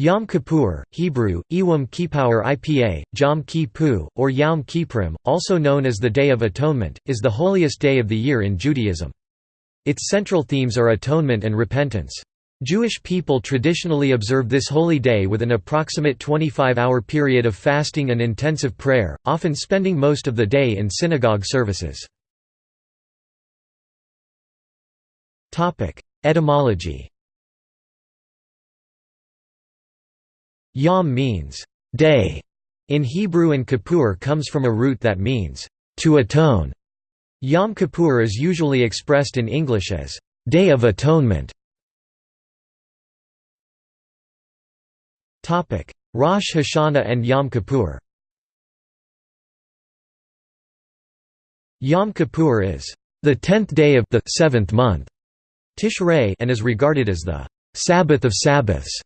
Yom Kippur, Hebrew, Iwam Kippur Ipa, Jom Kippur, or Yom Kippurim, also known as the Day of Atonement, is the holiest day of the year in Judaism. Its central themes are atonement and repentance. Jewish people traditionally observe this holy day with an approximate 25-hour period of fasting and intensive prayer, often spending most of the day in synagogue services. Etymology Yom means day in Hebrew and Kippur comes from a root that means to atone. Yom Kippur is usually expressed in English as Day of Atonement. Topic: Rosh Hashanah and Yom Kippur. Yom Kippur is the tenth day of the seventh month, Tishrei, and is regarded as the Sabbath of Sabbaths.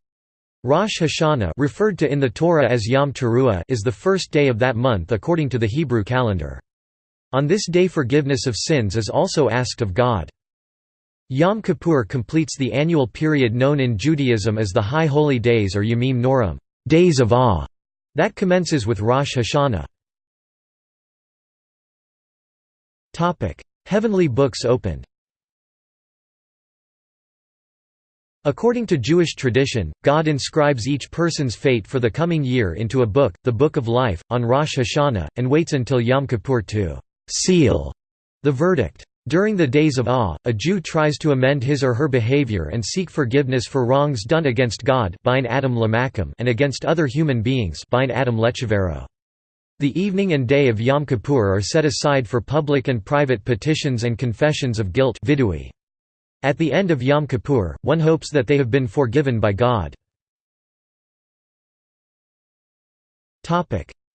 Rosh Hashanah referred to in the Torah as Yom Teruah is the first day of that month according to the Hebrew calendar. On this day forgiveness of sins is also asked of God. Yom Kippur completes the annual period known in Judaism as the High Holy Days or Yamim Noraim days of awe", that commences with Rosh Hashanah. Heavenly books opened According to Jewish tradition, God inscribes each person's fate for the coming year into a book, the Book of Life, on Rosh Hashanah, and waits until Yom Kippur to «seal» the verdict. During the days of awe, a Jew tries to amend his or her behavior and seek forgiveness for wrongs done against God and against other human beings The evening and day of Yom Kippur are set aside for public and private petitions and confessions of guilt vidui. At the end of Yom Kippur, one hopes that they have been forgiven by God.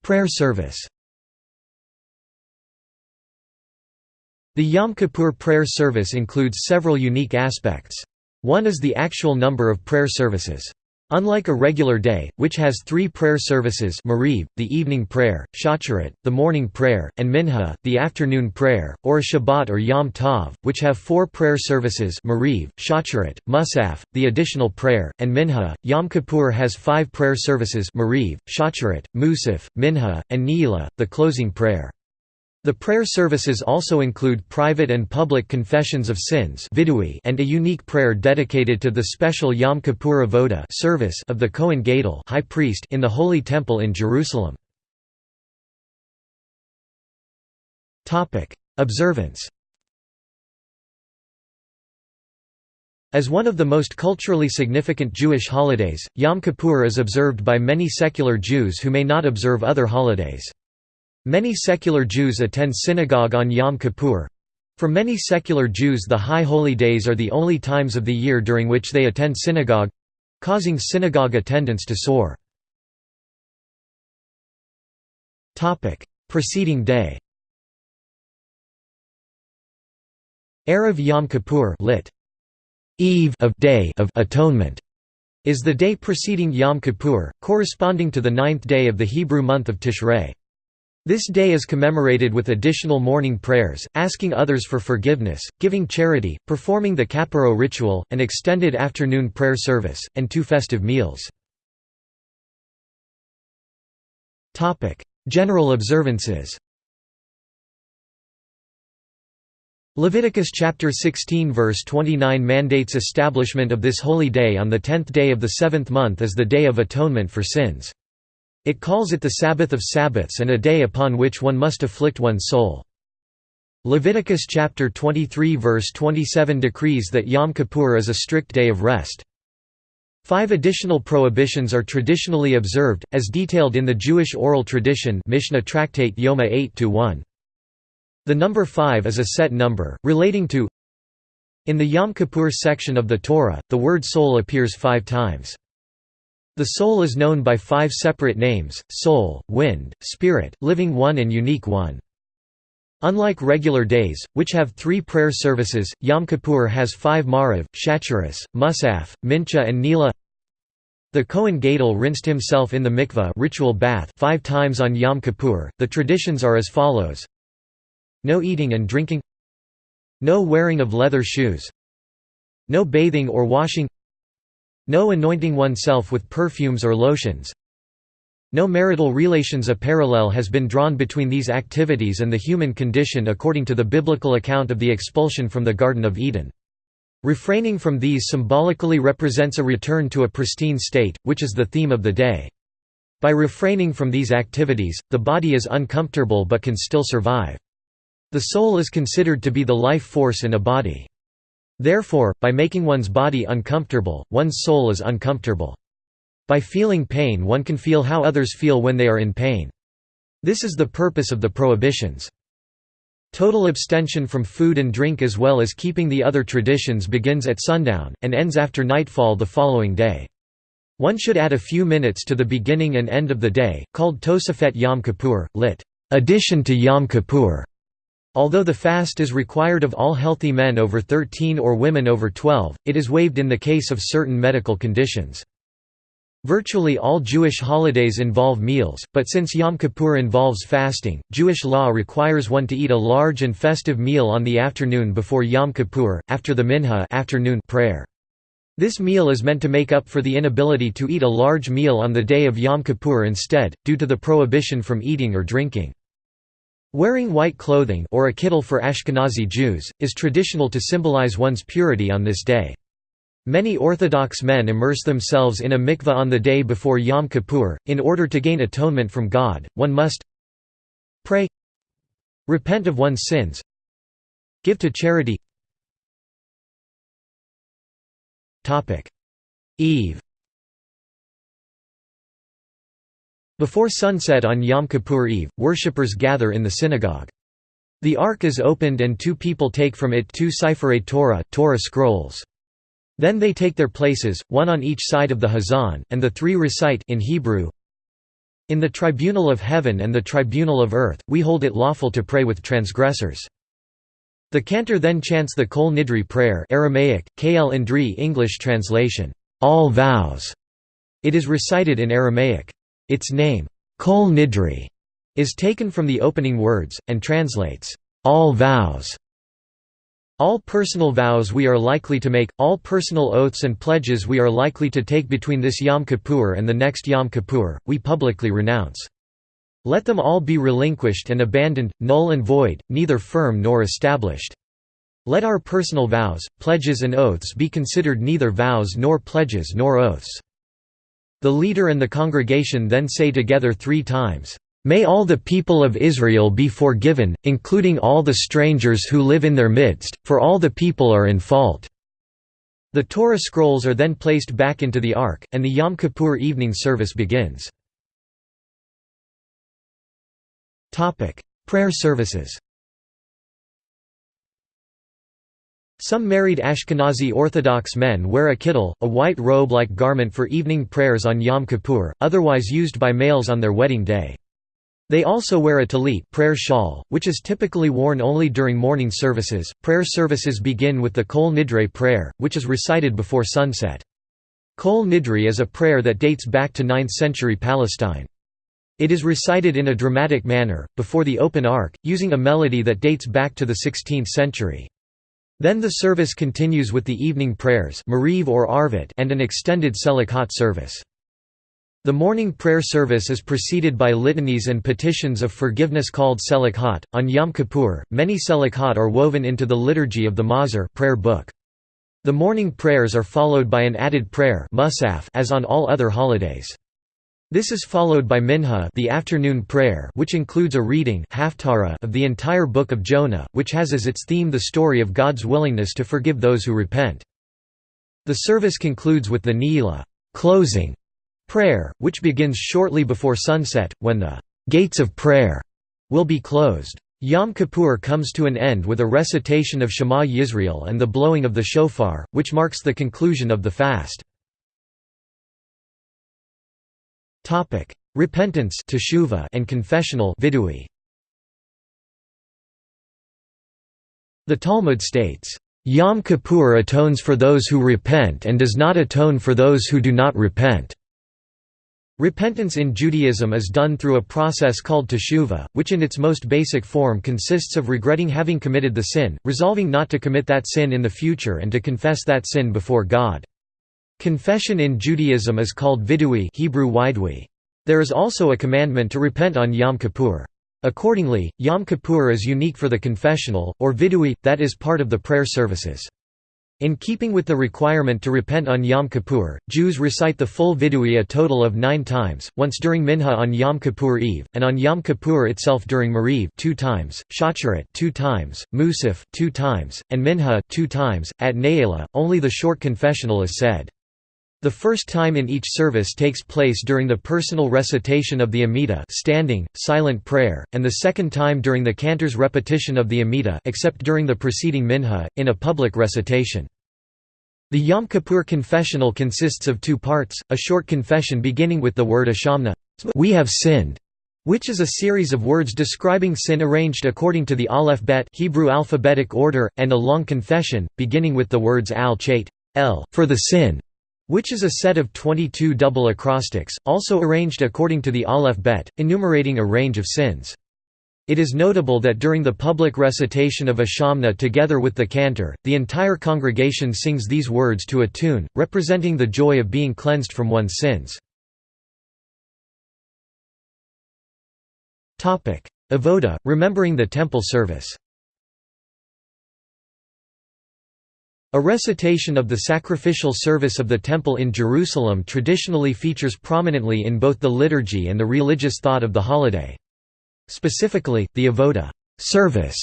Prayer service The Yom Kippur prayer service includes several unique aspects. One is the actual number of prayer services. Unlike a regular day, which has three prayer services Mariv, the evening prayer, Shacharit, the morning prayer, and Minha, the afternoon prayer, or a Shabbat or Yom Tov, which have four prayer services Mariv, Shacharit, Musaf, the additional prayer, and Minha, Yom Kippur has five prayer services Mariv, Shacharit, Musaf, Minha, and Ne'ilah, the closing prayer. The prayer services also include private and public confessions of sins and a unique prayer dedicated to the special Yom Kippur Avoda service of the Kohen Gadol high priest in the Holy Temple in Jerusalem. Observance As one of the most culturally significant Jewish holidays, Yom Kippur is observed by many secular Jews who may not observe other holidays. Many secular Jews attend synagogue on Yom Kippur. For many secular Jews the high holy days are the only times of the year during which they attend synagogue—causing synagogue attendance to soar. Preceding day Erev Yom Kippur lit. Eve of Day of Atonement is the day preceding Yom Kippur, corresponding to the ninth day of the Hebrew month of Tishrei. This day is commemorated with additional morning prayers, asking others for forgiveness, giving charity, performing the Kaparo ritual, an extended afternoon prayer service, and two festive meals. General observances Leviticus chapter 16 verse 29 mandates establishment of this holy day on the tenth day of the seventh month as the Day of Atonement for sins. It calls it the Sabbath of Sabbaths and a day upon which one must afflict one's soul. Leviticus chapter 23 verse 27 decrees that Yom Kippur is a strict day of rest. Five additional prohibitions are traditionally observed, as detailed in the Jewish oral tradition Mishnah Tractate Yoma 8-1. The number five is a set number, relating to In the Yom Kippur section of the Torah, the word soul appears five times. The soul is known by five separate names, soul, wind, spirit, living one and unique one. Unlike regular days, which have three prayer services, Yom Kippur has five Mariv, Shacharis, Musaf, Mincha and Ne'ilah. The Kohen Gadol rinsed himself in the mikveh ritual bath five times on Yom Kippur. The traditions are as follows No eating and drinking No wearing of leather shoes No bathing or washing No anointing oneself with perfumes or lotions. No marital relations A parallel has been drawn between these activities and the human condition according to the biblical account of the expulsion from the Garden of Eden. Refraining from these symbolically represents a return to a pristine state, which is the theme of the day. By refraining from these activities, the body is uncomfortable but can still survive. The soul is considered to be the life force in a body. Therefore, by making one's body uncomfortable, one's soul is uncomfortable. By feeling pain one can feel how others feel when they are in pain. This is the purpose of the prohibitions. Total abstention from food and drink as well as keeping the other traditions begins at sundown, and ends after nightfall the following day. One should add a few minutes to the beginning and end of the day, called Tosefet Yom Kippur, lit. Addition to Yom Kippur, Although the fast is required of all healthy men over 13 or women over 12, it is waived in the case of certain medical conditions. Virtually all Jewish holidays involve meals, but since Yom Kippur involves fasting, Jewish law requires one to eat a large and festive meal on the afternoon before Yom Kippur, after the Minha afternoon prayer. This meal is meant to make up for the inability to eat a large meal on the day of Yom Kippur instead, due to the prohibition from eating or drinking. Wearing white clothing or a kittel for Ashkenazi Jews, is traditional to symbolize one's purity on this day. Many Orthodox men immerse themselves in a mikveh on the day before Yom Kippur. In order to gain atonement from God, one must pray, repent of one's sins, give to charity. Eve Before sunset on Yom Kippur Eve, worshippers gather in the synagogue. The Ark is opened and two people take from it two Sifrei Torah, Torah scrolls. Then they take their places, one on each side of the Hazan, and the three recite in Hebrew, In the tribunal of heaven and the tribunal of earth, we hold it lawful to pray with transgressors. The cantor then chants the Kol Nidre prayer Aramaic, Kl English translation, all vows. It is recited in Aramaic. Its name, Kol Nidre, is taken from the opening words, and translates, all vows. All personal vows we are likely to make, all personal oaths and pledges we are likely to take between this Yom Kippur and the next Yom Kippur, we publicly renounce. Let them all be relinquished and abandoned, null and void, neither firm nor established. Let our personal vows, pledges and oaths be considered neither vows nor pledges nor oaths. The leader and the congregation then say together three times, May all the people of Israel be forgiven, including all the strangers who live in their midst, for all the people are in fault." The Torah scrolls are then placed back into the Ark, and the Yom Kippur evening service begins. Prayer services Some married Ashkenazi Orthodox men wear a kittel, a white robe-like garment for evening prayers on Yom Kippur, otherwise used by males on their wedding day. They also wear a talit prayer shawl, which is typically worn only during morning services. Prayer services begin with the Kol Nidre prayer, which is recited before sunset. Kol Nidre is a prayer that dates back to 9th century Palestine. It is recited in a dramatic manner, before the open ark, using a melody that dates back to the 16th century. Then the service continues with the evening prayers or Arvit and an extended Selichot service. The morning prayer service is preceded by litanies and petitions of forgiveness called Selichot. On Yom Kippur, many Selichot are woven into the liturgy of the Mahzor prayer book. The morning prayers are followed by an added prayer as on all other holidays. This is followed by Minha the afternoon prayer which includes a reading of the entire Book of Jonah, which has as its theme the story of God's willingness to forgive those who repent. The service concludes with the Ne'ilah closing prayer, which begins shortly before sunset, when the «gates of prayer» will be closed. Yom Kippur comes to an end with a recitation of Shema Yisrael and the blowing of the shofar, which marks the conclusion of the fast. Topic: Repentance and confessional vidui. The Talmud states, "Yom Kippur atones for those who repent and does not atone for those who do not repent." Repentance in Judaism is done through a process called teshuvah, which in its most basic form consists of regretting having committed the sin, resolving not to commit that sin in the future and to confess that sin before God. Confession in Judaism is called vidui Hebrew widui. There is also a commandment to repent on Yom Kippur. Accordingly, Yom Kippur is unique for the confessional, or vidui, that is part of the prayer services. In keeping with the requirement to repent on Yom Kippur, Jews recite the full vidui a total of nine times, once during Minha on Yom Kippur Eve, and on Yom Kippur itself during Mariv two times, Shacharit two times, Musaf two times, and Minha two times. At Ne'ilah, only the short confessional is said. The first time in each service takes place during the personal recitation of the Amida standing, silent prayer, and the second time during the cantor's repetition of the Amida except during the preceding Minha, in a public recitation. The Yom Kippur confessional consists of two parts, a short confession beginning with the word Ashamna we have sinned", which is a series of words describing sin arranged according to the Aleph Bet Hebrew alphabetic order, and a long confession, beginning with the words al chait el for the sin", which is a set of 22 double acrostics, also arranged according to the Aleph Bet, enumerating a range of sins. It is notable that during the public recitation of a Ashamna together with the cantor, the entire congregation sings these words to a tune, representing the joy of being cleansed from one's sins. Avoda, remembering the temple service A recitation of the sacrificial service of the temple in Jerusalem traditionally features prominently in both the liturgy and the religious thought of the holiday. Specifically, the avoda service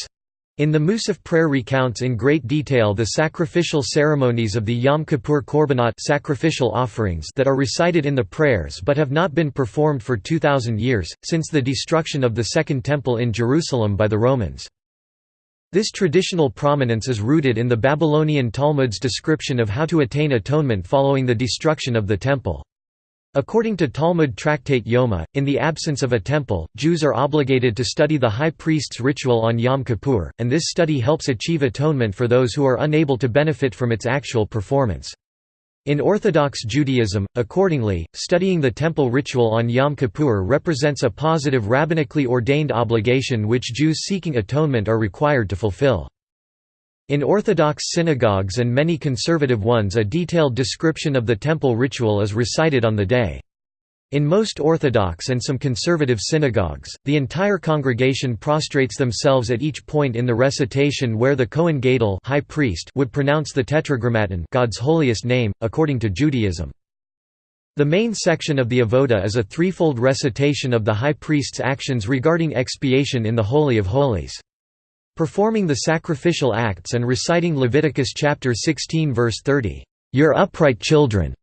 in the Musaf prayer recounts in great detail the sacrificial ceremonies of the Yom Kippur Korbanot sacrificial offerings that are recited in the prayers but have not been performed for 2,000 years, since the destruction of the Second Temple in Jerusalem by the Romans. This traditional prominence is rooted in the Babylonian Talmud's description of how to attain atonement following the destruction of the Temple. According to Talmud tractate Yoma, in the absence of a temple, Jews are obligated to study the high priest's ritual on Yom Kippur, and this study helps achieve atonement for those who are unable to benefit from its actual performance. In Orthodox Judaism, accordingly, studying the temple ritual on Yom Kippur represents a positive rabbinically ordained obligation which Jews seeking atonement are required to fulfill. In Orthodox synagogues and many conservative ones a detailed description of the temple ritual is recited on the day. In most Orthodox and some conservative synagogues, the entire congregation prostrates themselves at each point in the recitation where the Kohen Gadol high priest would pronounce the Tetragrammaton God's holiest name, according to Judaism. The main section of the Avoda is a threefold recitation of the high priest's actions regarding expiation in the Holy of Holies. Performing the sacrificial acts and reciting Leviticus chapter 16 verse 30, "Your upright children."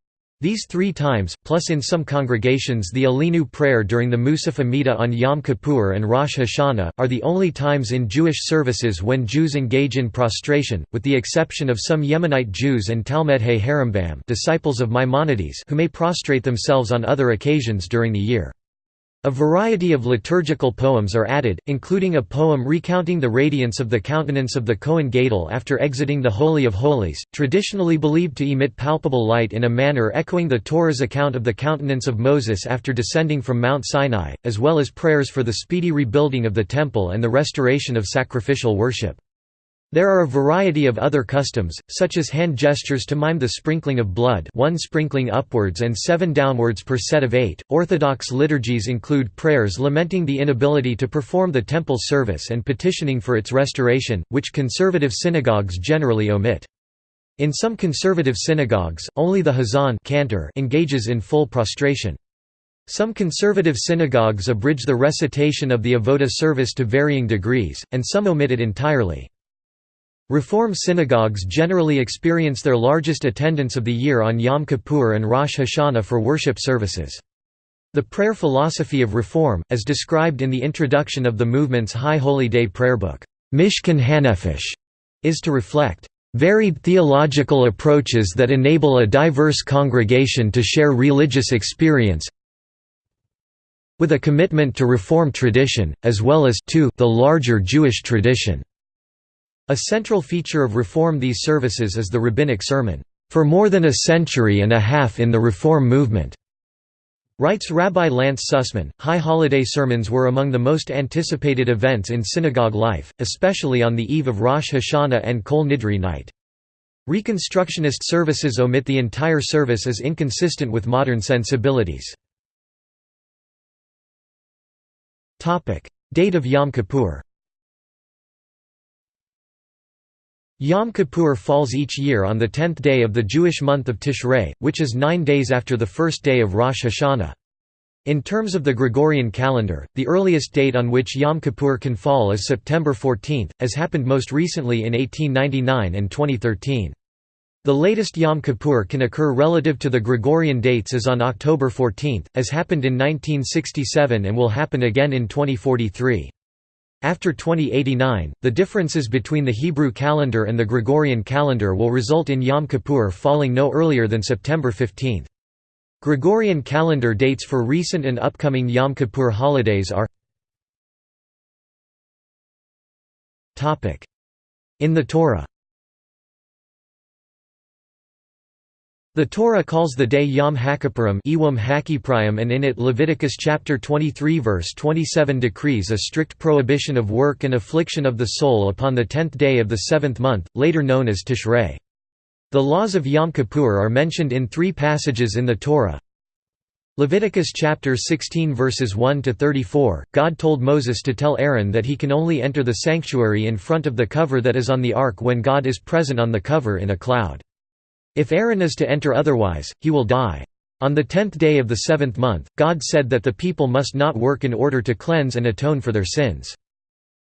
These three times, plus in some congregations the Aleinu prayer during the Musaf Amidah on Yom Kippur and Rosh Hashanah, are the only times in Jewish services when Jews engage in prostration, with the exception of some Yemenite Jews and Talmidei Harambam disciples of Maimonides who may prostrate themselves on other occasions during the year. A variety of liturgical poems are added, including a poem recounting the radiance of the countenance of the Kohen Gadol after exiting the Holy of Holies, traditionally believed to emit palpable light in a manner echoing the Torah's account of the countenance of Moses after descending from Mount Sinai, as well as prayers for the speedy rebuilding of the Temple and the restoration of sacrificial worship. There are a variety of other customs, such as hand gestures to mime the sprinkling of blood one sprinkling upwards and seven downwards per set of eight. Orthodox liturgies include prayers lamenting the inability to perform the temple service and petitioning for its restoration, which conservative synagogues generally omit. In some conservative synagogues, only the hazan cantor engages in full prostration. Some conservative synagogues abridge the recitation of the avoda service to varying degrees, and some omit it entirely. Reform synagogues generally experience their largest attendance of the year on Yom Kippur and Rosh Hashanah for worship services. The prayer philosophy of Reform, as described in the introduction of the movement's High Holy Day prayer book, Mishkan Hanefesh, is to reflect varied theological approaches that enable a diverse congregation to share religious experience with a commitment to Reform tradition, as well as to the larger Jewish tradition. A central feature of Reform these services is the rabbinic sermon, "...for more than a century and a half in the Reform movement." Writes Rabbi Lance Sussman, high holiday sermons were among the most anticipated events in synagogue life, especially on the eve of Rosh Hashanah and Kol Nidre night. Reconstructionist services omit the entire service as inconsistent with modern sensibilities. Date of Yom Kippur Yom Kippur falls each year on the tenth day of the Jewish month of Tishrei, which is nine days after the first day of Rosh Hashanah. In terms of the Gregorian calendar, the earliest date on which Yom Kippur can fall is September 14, as happened most recently in 1899 and 2013. The latest Yom Kippur can occur relative to the Gregorian dates is on October 14, as happened in 1967 and will happen again in 2043. After 2089, the differences between the Hebrew calendar and the Gregorian calendar will result in Yom Kippur falling no earlier than September 15. Gregorian calendar dates for recent and upcoming Yom Kippur holidays are In the Torah The Torah calls the day Yom HaKippurim and in it Leviticus chapter 23 verse 27 decrees a strict prohibition of work and affliction of the soul upon the tenth day of the seventh month, later known as Tishrei. The laws of Yom Kippur are mentioned in three passages in the Torah. Leviticus chapter 16 verses 1 to 34 God told Moses to tell Aaron that he can only enter the sanctuary in front of the cover that is on the ark when God is present on the cover in a cloud. If Aaron is to enter otherwise, he will die. On the tenth day of the seventh month, God said that the people must not work in order to cleanse and atone for their sins.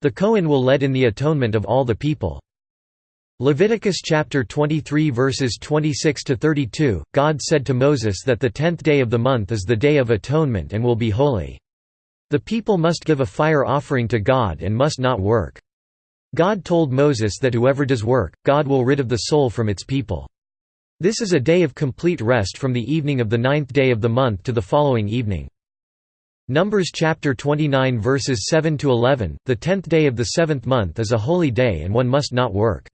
The Kohen will lead in the atonement of all the people. Leviticus chapter 23 verses 26 to 32 God said to Moses that the tenth day of the month is the day of atonement and will be holy. The people must give a fire offering to God and must not work. God told Moses that whoever does work, God will rid of the soul from its people. This is a day of complete rest from the evening of the ninth day of the month to the following evening. Numbers chapter 29 verses 7 to 11 The tenth day of the seventh month is a holy day and one must not work.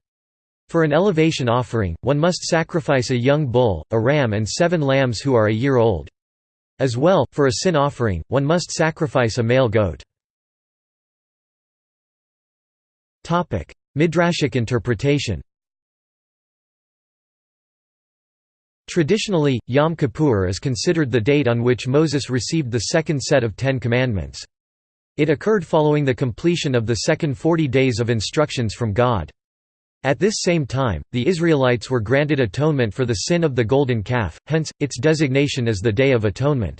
For an elevation offering, one must sacrifice a young bull, a ram and seven lambs who are a year old. As well, for a sin offering, one must sacrifice a male goat. Midrashic interpretation Traditionally, Yom Kippur is considered the date on which Moses received the second set of Ten Commandments. It occurred following the completion of the second forty days of instructions from God. At this same time, the Israelites were granted atonement for the sin of the golden calf, hence, its designation as the Day of Atonement.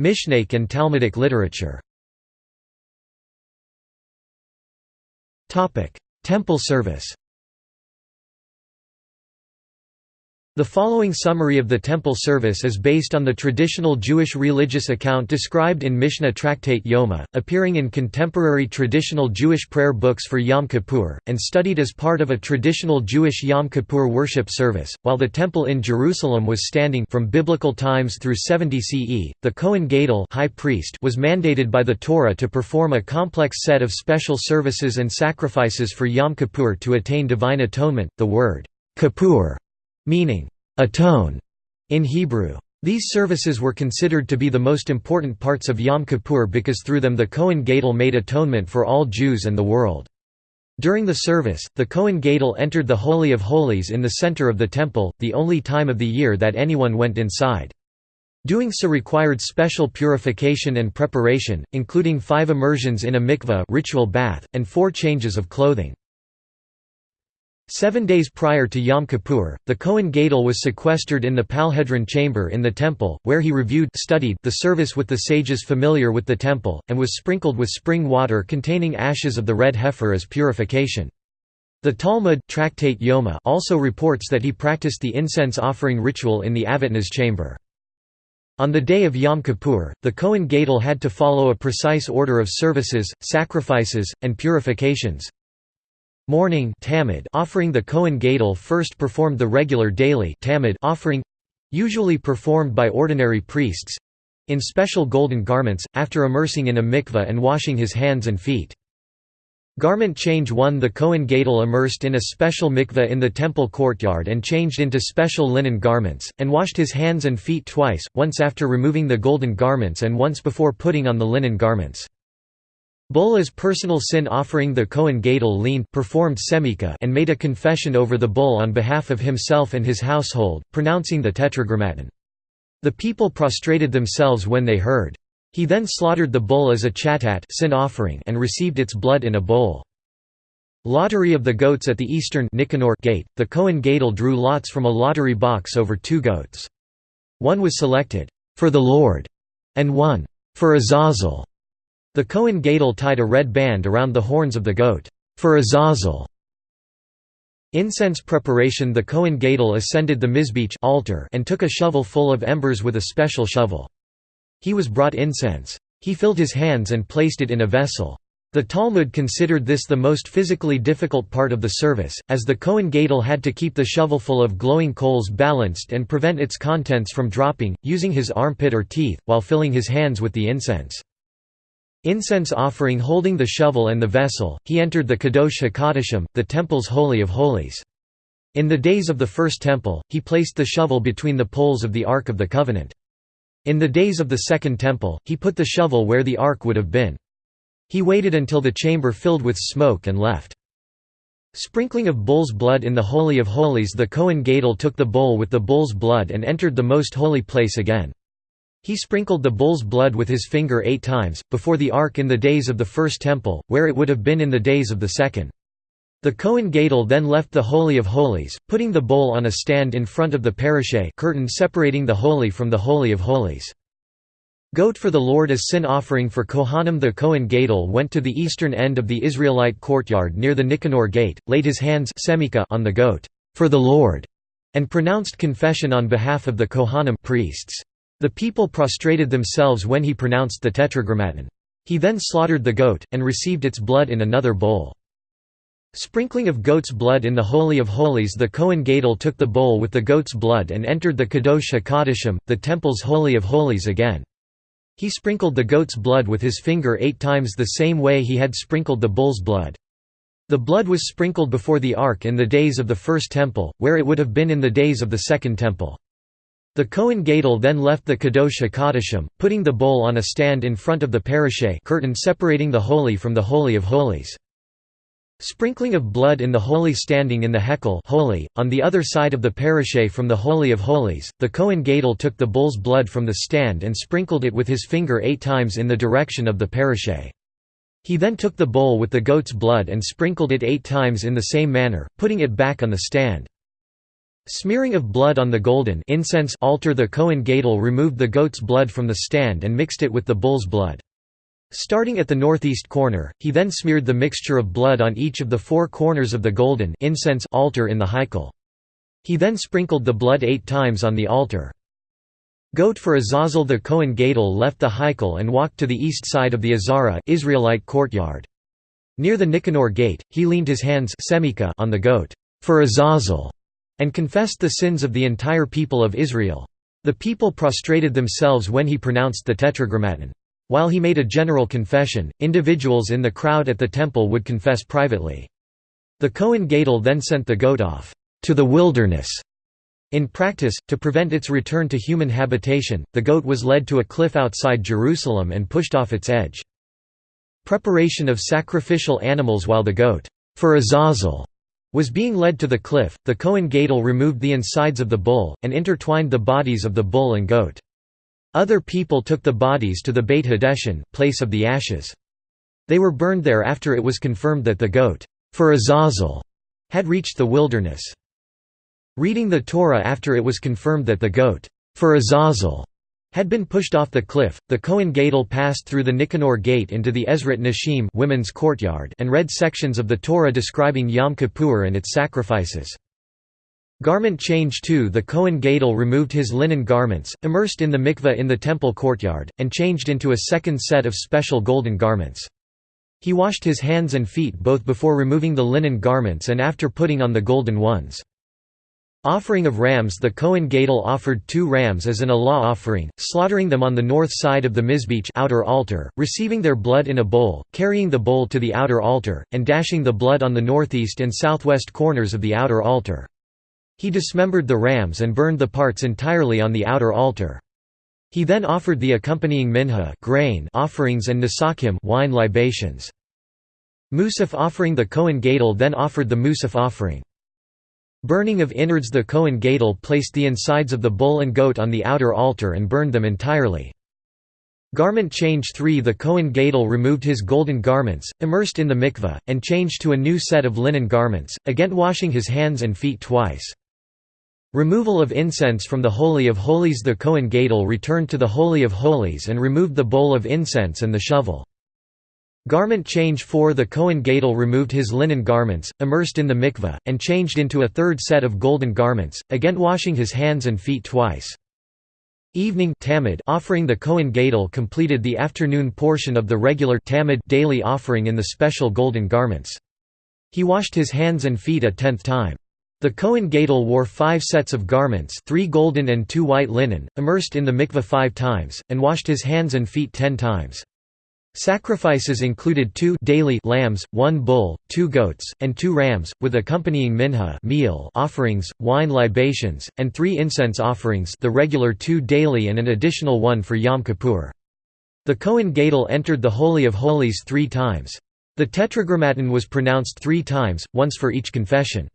Mishnaic and Talmudic literature Temple service The following summary of the temple service is based on the traditional Jewish religious account described in Mishnah Tractate Yoma, appearing in contemporary traditional Jewish prayer books for Yom Kippur, and studied as part of a traditional Jewish Yom Kippur worship service. While the temple in Jerusalem was standing from biblical times through 70 CE, the Kohen Gadol high priest was mandated by the Torah to perform a complex set of special services and sacrifices for Yom Kippur to attain divine atonement. The word Kippur meaning, atone, in Hebrew. These services were considered to be the most important parts of Yom Kippur because through them the Kohen Gadol made atonement for all Jews and the world. During the service, the Kohen Gadol entered the Holy of Holies in the center of the temple, the only time of the year that anyone went inside. Doing so required special purification and preparation, including five immersions in a mikveh ritual bath, and four changes of clothing. Seven days prior to Yom Kippur, the Kohen Gadol was sequestered in the Palhedrin chamber in the temple, where he reviewed studied the service with the sages familiar with the temple, and was sprinkled with spring water containing ashes of the red heifer as purification. The Talmud Tractate Yoma also reports that he practiced the incense offering ritual in the Avtinas chamber. On the day of Yom Kippur, the Kohen Gadol had to follow a precise order of services, sacrifices, and purifications, Morning tamid offering the Kohen Gadol first performed the regular daily tamid offering usually performed by ordinary priests in special golden garments, after immersing in a mikveh and washing his hands and feet. Garment change 1 The Kohen Gadol immersed in a special mikveh in the temple courtyard and changed into special linen garments, and washed his hands and feet twice, once after removing the golden garments and once before putting on the linen garments. Bola's personal sin offering the Kohen Gadol leaned performed semika and made a confession over the bull on behalf of himself and his household, pronouncing the tetragrammaton. The people prostrated themselves when they heard. He then slaughtered the bull as a chatat sin offering and received its blood in a bowl. Lottery of the goats at the eastern Nicanor gate, the Kohen Gadol drew lots from a lottery box over two goats. One was selected, "'for the Lord' and one, "'for Azazel' The Kohen Gadol tied a red band around the horns of the goat, for Azazel. Incense preparation The Kohen Gadol ascended the Mizbeach altar and took a shovel full of embers with a special shovel. He was brought incense. He filled his hands and placed it in a vessel. The Talmud considered this the most physically difficult part of the service, as the Kohen Gadol had to keep the shovelful of glowing coals balanced and prevent its contents from dropping, using his armpit or teeth, while filling his hands with the incense. Incense offering holding the shovel and the vessel, he entered the Kadosh HaKadoshim, the temple's Holy of Holies. In the days of the first temple, he placed the shovel between the poles of the Ark of the Covenant. In the days of the second temple, he put the shovel where the ark would have been. He waited until the chamber filled with smoke and left. Sprinkling of bull's blood in the Holy of Holies The Kohen Gadol took the bowl with the bull's blood and entered the most holy place again. He sprinkled the bull's blood with his finger eight times, before the ark in the days of the first temple, where it would have been in the days of the second. The Kohen Gadol then left the Holy of Holies, putting the bowl on a stand in front of the parashe curtain separating the Holy from the Holy of Holies. Goat for the Lord as sin offering for Kohanim The Kohen Gadol went to the eastern end of the Israelite courtyard near the Nicanor gate, laid his hands on the goat, for the Lord, and pronounced confession on behalf of the Kohanim priests. The people prostrated themselves when he pronounced the tetragrammaton. He then slaughtered the goat, and received its blood in another bowl. Sprinkling of goat's blood in the Holy of Holies The Kohen Gadol took the bowl with the goat's blood and entered the Kadosh HaKadoshim, the temple's Holy of Holies again. He sprinkled the goat's blood with his finger eight times the same way he had sprinkled the bull's blood. The blood was sprinkled before the ark in the days of the first temple, where it would have been in the days of the second temple. The Kohen Gadol then left the Kadosh HaKadoshim, putting the bowl on a stand in front of the parashe curtain separating the Holy from the Holy of Holies. Sprinkling of blood in the Holy standing in the Hekel holy, on the other side of the parashe from the Holy of Holies, the Kohen Gadol took the bull's blood from the stand and sprinkled it with his finger eight times in the direction of the parashe. He then took the bowl with the goat's blood and sprinkled it eight times in the same manner, putting it back on the stand. Smearing of blood on the golden incense altar The Kohen Gadol removed the goat's blood from the stand and mixed it with the bull's blood. Starting at the northeast corner, he then smeared the mixture of blood on each of the four corners of the golden incense altar in the Heikel. He then sprinkled the blood eight times on the altar. Goat for Azazel The Kohen Gadol left the Heikel and walked to the east side of the Azara Israelite courtyard. Near the Nicanor gate, he leaned his hands on the goat, for Azazel, and confessed the sins of the entire people of Israel. The people prostrated themselves when he pronounced the Tetragrammaton. While he made a general confession, individuals in the crowd at the temple would confess privately. The Kohen Gadol then sent the goat off to the wilderness. In practice, to prevent its return to human habitation, the goat was led to a cliff outside Jerusalem and pushed off its edge. Preparation of sacrificial animals While the goat, for Azazel, was being led to the cliff, the Kohen Gadol removed the insides of the bull, and intertwined the bodies of the bull and goat. Other people took the bodies to the Beit HaDeshen place of the ashes. They were burned there after it was confirmed that the goat, for Azazel, had reached the wilderness. Reading the Torah after it was confirmed that the goat, for Azazel, had been pushed off the cliff, the Kohen Gadol passed through the Nicanor gate into the Ezrat Nashim women's courtyard and read sections of the Torah describing Yom Kippur and its sacrifices. Garment change too The Kohen Gadol removed his linen garments, immersed in the mikveh in the temple courtyard, and changed into a second set of special golden garments. He washed his hands and feet both before removing the linen garments and after putting on the golden ones. Offering of rams The Kohen Gadol offered two rams as an olah offering, slaughtering them on the north side of the Mizbeach outer altar, receiving their blood in a bowl, carrying the bowl to the outer altar, and dashing the blood on the northeast and southwest corners of the outer altar. He dismembered the rams and burned the parts entirely on the outer altar. He then offered the accompanying minha grain offerings and nesakim wine libations. Musaf offering the Kohen Gadol then offered the Musaf offering. Burning of innards The Kohen Gadol placed the insides of the bull and goat on the outer altar and burned them entirely. Garment change 3 The Kohen Gadol removed his golden garments, immersed in the mikveh, and changed to a new set of linen garments, again washing his hands and feet twice. Removal of incense from the Holy of Holies The Kohen Gadol returned to the Holy of Holies and removed the bowl of incense and the shovel. Garment change 4 The Kohen Gadol removed his linen garments, immersed in the mikveh, and changed into a third set of golden garments, again washing his hands and feet twice. Evening tamid offering The Kohen Gadol completed the afternoon portion of the regular tamid daily offering in the special golden garments. He washed his hands and feet a tenth time. The Kohen Gadol wore five sets of garments three golden and two white linen, immersed in the mikveh five times, and washed his hands and feet ten times. Sacrifices included two daily lambs, one bull, two goats, and two rams, with accompanying minha meal offerings, wine libations, and three incense offerings the regular two daily and an additional one for Yom Kippur. The Kohen Gadol entered the Holy of Holies three times. The Tetragrammaton was pronounced three times, once for each confession.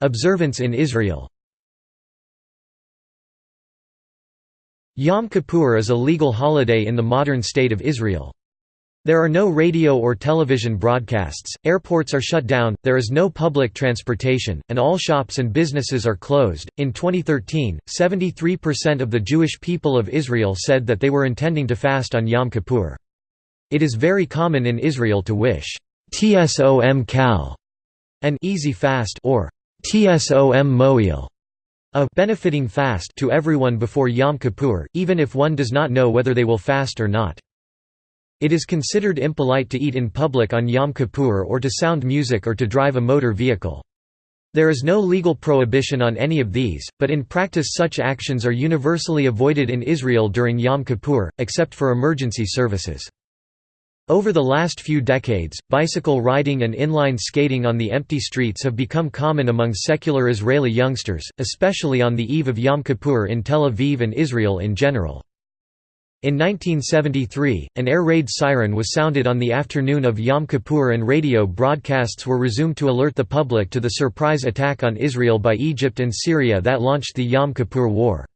Observance in Israel Yom Kippur is a legal holiday in the modern state of Israel. There are no radio or television broadcasts, airports are shut down, there is no public transportation, and all shops and businesses are closed. In 2013, 73% of the Jewish people of Israel said that they were intending to fast on Yom Kippur. It is very common in Israel to wish, Tsom Kal, an easy fast, or Tsom Moil, a benefiting fast to everyone before Yom Kippur, even if one does not know whether they will fast or not. It is considered impolite to eat in public on Yom Kippur or to sound music or to drive a motor vehicle. There is no legal prohibition on any of these, but in practice such actions are universally avoided in Israel during Yom Kippur, except for emergency services. Over the last few decades, bicycle riding and inline skating on the empty streets have become common among secular Israeli youngsters, especially on the eve of Yom Kippur in Tel Aviv and Israel in general. In 1973, an air raid siren was sounded on the afternoon of Yom Kippur and radio broadcasts were resumed to alert the public to the surprise attack on Israel by Egypt and Syria that launched the Yom Kippur War.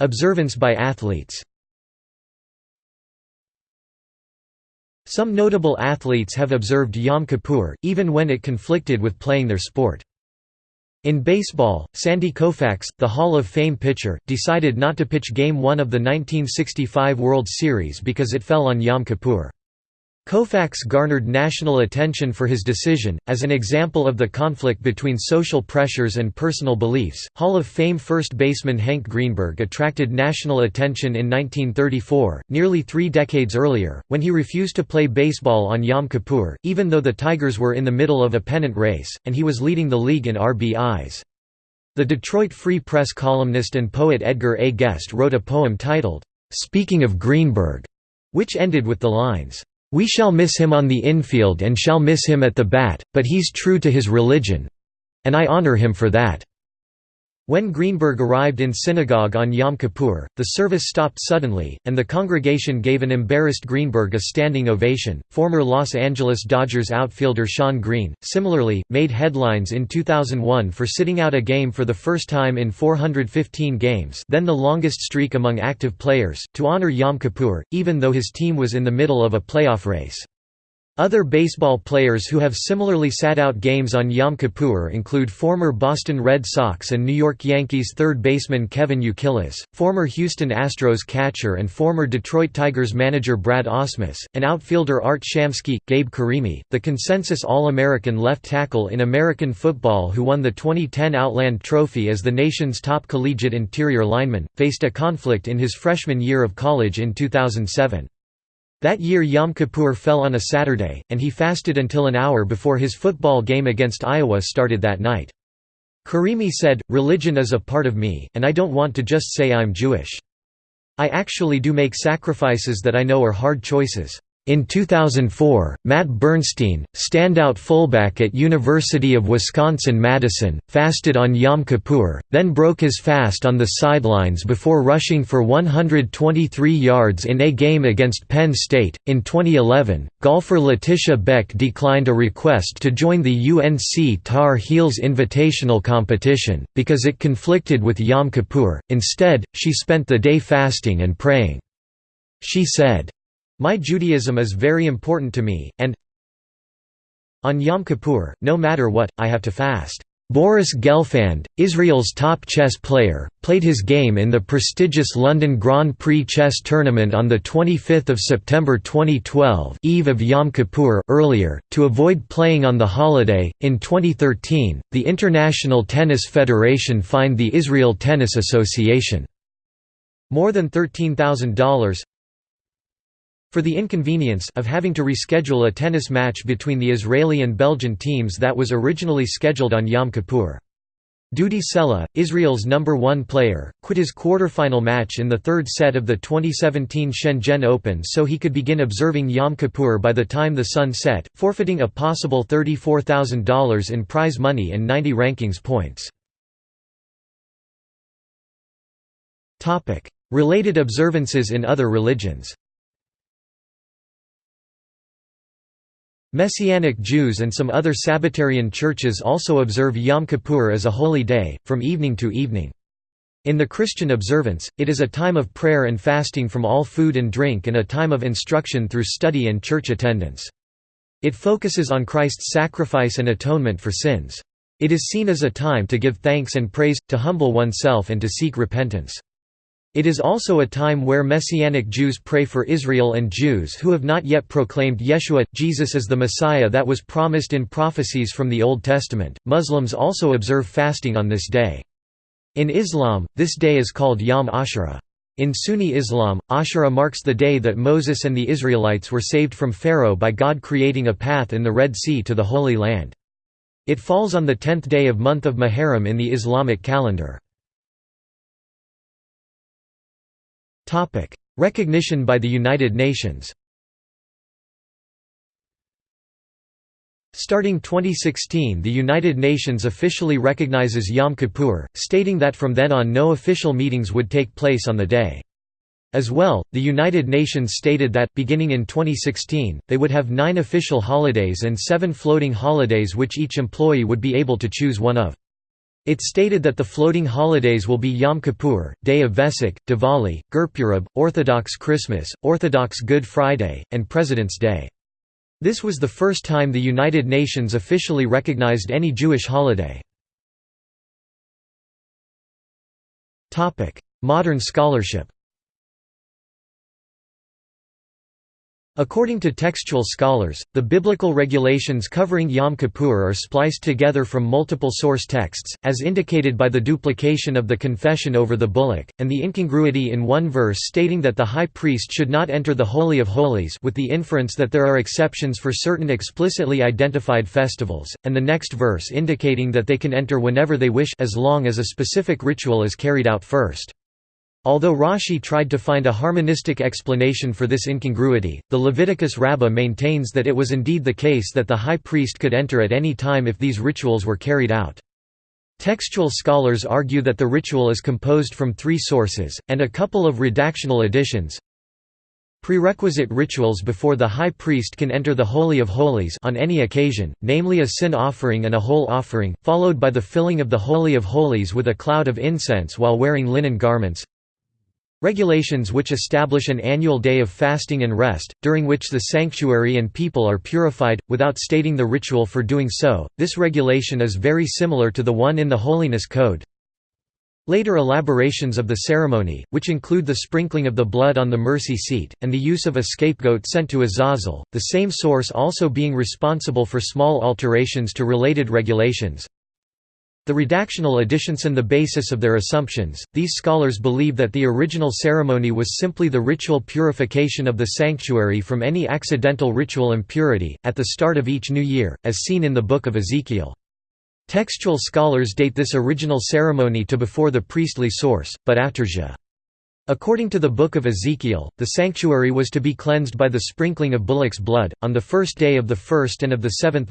Observance by athletes Some notable athletes have observed Yom Kippur, even when it conflicted with playing their sport. In baseball, Sandy Koufax, the Hall of Fame pitcher, decided not to pitch Game 1 of the 1965 World Series because it fell on Yom Kippur. Koufax garnered national attention for his decision, as an example of the conflict between social pressures and personal beliefs. Hall of Fame first baseman Hank Greenberg attracted national attention in 1934, nearly three decades earlier, when he refused to play baseball on Yom Kippur, even though the Tigers were in the middle of a pennant race, and he was leading the league in RBIs. The Detroit Free Press columnist and poet Edgar A. Guest wrote a poem titled, Speaking of Greenberg, which ended with the lines, we shall miss him on the infield and shall miss him at the bat, but he's true to his religion—and I honor him for that." When Greenberg arrived in synagogue on Yom Kippur, the service stopped suddenly, and the congregation gave an embarrassed Greenberg a standing ovation. Former Los Angeles Dodgers outfielder Shawn Green, similarly, made headlines in 2001 for sitting out a game for the first time in 415 games, then the longest streak among active players, to honor Yom Kippur, even though his team was in the middle of a playoff race. Other baseball players who have similarly sat out games on Yom Kippur include former Boston Red Sox and New York Yankees third baseman Kevin Youkilis, former Houston Astros catcher and former Detroit Tigers manager Brad Ausmus, and outfielder Art Shamsky, Gabe Carimi, the consensus All-American left tackle in American football who won the 2010 Outland Trophy as the nation's top collegiate interior lineman, faced a conflict in his freshman year of college in 2007. That year Yom Kippur fell on a Saturday, and he fasted until an hour before his football game against Iowa started that night. Carimi said, Religion is a part of me, and I don't want to just say I'm Jewish. I actually do make sacrifices that I know are hard choices. In 2004, Matt Bernstein, standout fullback at University of Wisconsin-Madison, fasted on Yom Kippur, then broke his fast on the sidelines before rushing for 123 yards in a game against Penn State. In 2011, golfer Laetitia Beck declined a request to join the UNC Tar Heels Invitational competition, because it conflicted with Yom Kippur. Instead, she spent the day fasting and praying. She said, my Judaism is very important to me, and on Yom Kippur, no matter what, I have to fast. Boris Gelfand, Israel's top chess player, played his game in the prestigious London Grand Prix chess tournament on 25 September 2012 eve of Yom Kippur earlier, to avoid playing on the holiday. In 2013, the International Tennis Federation fined the Israel Tennis Association more than $13,000 for the inconvenience of having to reschedule a tennis match between the Israeli and Belgian teams that was originally scheduled on Yom Kippur. Dudi Sela, Israel's number one player, quit his quarterfinal match in the third set of the 2017 Shenzhen Open so he could begin observing Yom Kippur by the time the sun set, forfeiting a possible $34,000 in prize money and 90 rankings points. Related observances in other religions Messianic Jews and some other Sabbatarian churches also observe Yom Kippur as a holy day, from evening to evening. In the Christian observance, it is a time of prayer and fasting from all food and drink and a time of instruction through study and church attendance. It focuses on Christ's sacrifice and atonement for sins. It is seen as a time to give thanks and praise, to humble oneself and to seek repentance. It is also a time where Messianic Jews pray for Israel and Jews who have not yet proclaimed Yeshua, Jesus as the Messiah that was promised in prophecies from the Old Testament. Muslims also observe fasting on this day. In Islam, this day is called Yom Ashura. In Sunni Islam, Ashura marks the day that Moses and the Israelites were saved from Pharaoh by God creating a path in the Red Sea to the Holy Land. It falls on the tenth day of month of Muharram in the Islamic calendar. Recognition by the United Nations Starting 2016 the United Nations officially recognizes Yom Kippur, stating that from then on no official meetings would take place on the day. As well, the United Nations stated that, beginning in 2016, they would have nine official holidays and seven floating holidays which each employee would be able to choose one of. It stated that the floating holidays will be Yom Kippur, Day of Vesak, Diwali, Gurpurab, Orthodox Christmas, Orthodox Good Friday, and President's Day. This was the first time the United Nations officially recognized any Jewish holiday. Modern scholarship According to textual scholars, the biblical regulations covering Yom Kippur are spliced together from multiple source texts, as indicated by the duplication of the confession over the bullock, and the incongruity in one verse stating that the high priest should not enter the Holy of Holies with the inference that there are exceptions for certain explicitly identified festivals, and the next verse indicating that they can enter whenever they wish as long as a specific ritual is carried out first. Although Rashi tried to find a harmonistic explanation for this incongruity, the Leviticus Rabbah maintains that it was indeed the case that the high priest could enter at any time if these rituals were carried out. Textual scholars argue that the ritual is composed from three sources, and a couple of redactional additions. Prerequisite rituals before the high priest can enter the Holy of Holies on any occasion, namely a sin offering and a whole offering, followed by the filling of the Holy of Holies with a cloud of incense while wearing linen garments. Regulations which establish an annual day of fasting and rest, during which the sanctuary and people are purified, without stating the ritual for doing so. This regulation is very similar to the one in the Holiness Code. Later elaborations of the ceremony, which include the sprinkling of the blood on the mercy seat, and the use of a scapegoat sent to Azazel, the same source also being responsible for small alterations to related regulations. The redactional additions and the basis of their assumptions, these scholars believe that the original ceremony was simply the ritual purification of the sanctuary from any accidental ritual impurity, at the start of each new year, as seen in the Book of Ezekiel. Textual scholars date this original ceremony to before the priestly source, but after Zha. According to the Book of Ezekiel, the sanctuary was to be cleansed by the sprinkling of bullock's blood, on the first day of the first and of the seventh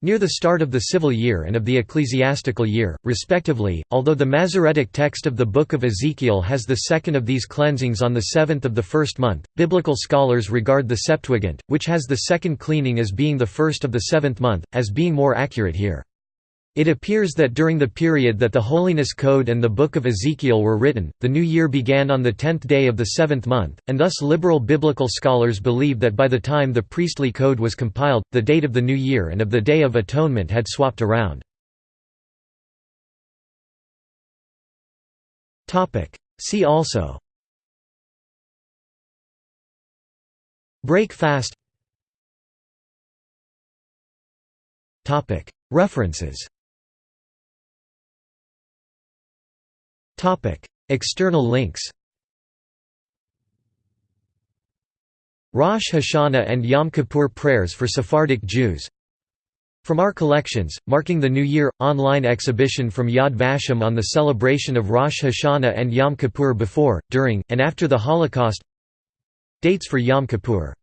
months—near the start of the civil year and of the ecclesiastical year, respectively, although the Masoretic text of the Book of Ezekiel has the second of these cleansings on the seventh of the first month. Biblical scholars regard the Septuagint, which has the second cleaning as being the first of the seventh month, as being more accurate here. It appears that during the period that the Holiness Code and the Book of Ezekiel were written, the new year began on the tenth day of the seventh month, and thus liberal biblical scholars believe that by the time the priestly code was compiled, the date of the new year and of the Day of Atonement had swapped around. See also. Break fast. References External links Rosh Hashanah and Yom Kippur prayers for Sephardic Jews. From our collections, marking the New Year, online exhibition from Yad Vashem on the celebration of Rosh Hashanah and Yom Kippur before, during, and after the Holocaust. Dates for Yom Kippur